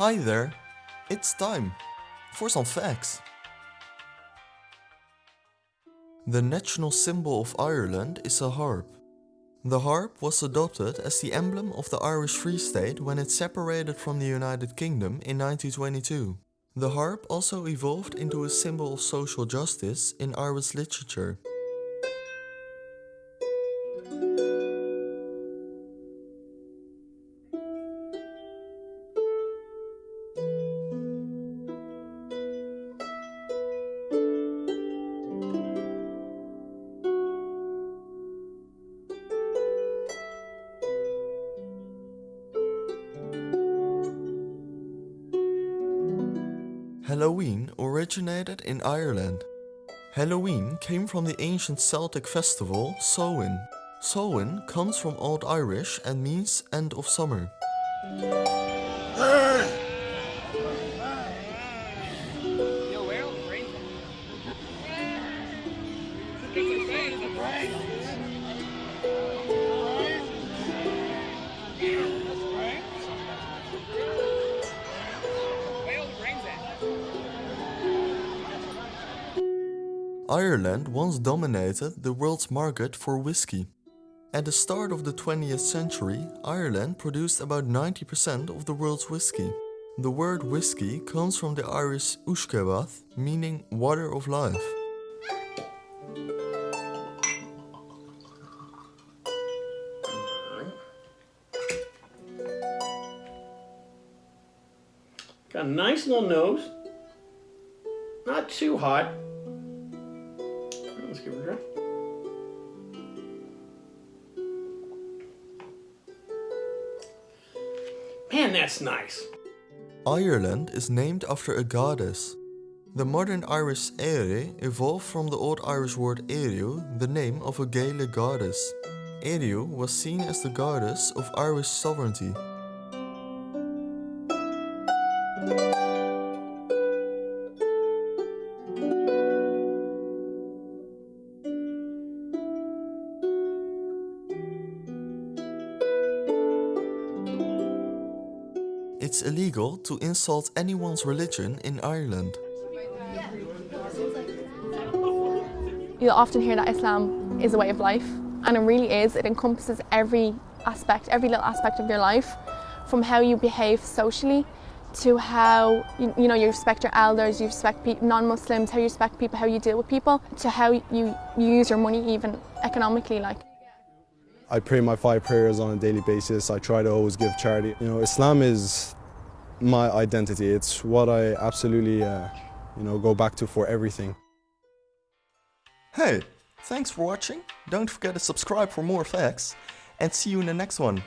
Hi there, it's time for some facts. The national symbol of Ireland is a harp. The harp was adopted as the emblem of the Irish Free State when it separated from the United Kingdom in 1922. The harp also evolved into a symbol of social justice in Irish literature. Halloween originated in Ireland. Halloween came from the ancient Celtic festival Samhain. Samhain comes from Old Irish and means end of summer. Ireland once dominated the world's market for whiskey. At the start of the 20th century, Ireland produced about 90% of the world's whiskey. The word whiskey comes from the Irish uisce beatha, meaning water of life. Got a nice little nose. Not too hot. Let's give it a try. Man, that's nice. Ireland is named after a goddess. The modern Irish Éire evolved from the Old Irish word Eriu, the name of a Gaelic goddess. Eriu was seen as the goddess of Irish sovereignty. It's illegal to insult anyone's religion in Ireland. You'll often hear that Islam is a way of life, and it really is. It encompasses every aspect, every little aspect of your life, from how you behave socially to how you, you know you respect your elders, you respect pe- non-Muslims, how you respect people, how you deal with people, to how you, you use your money even economically. Like I pray my five prayers on a daily basis. I try to always give charity. You know, Islam is my identity. It's what I absolutely, uh, you know, go back to for everything. Hey, thanks for watching. Don't forget to subscribe for more facts and see you in the next one.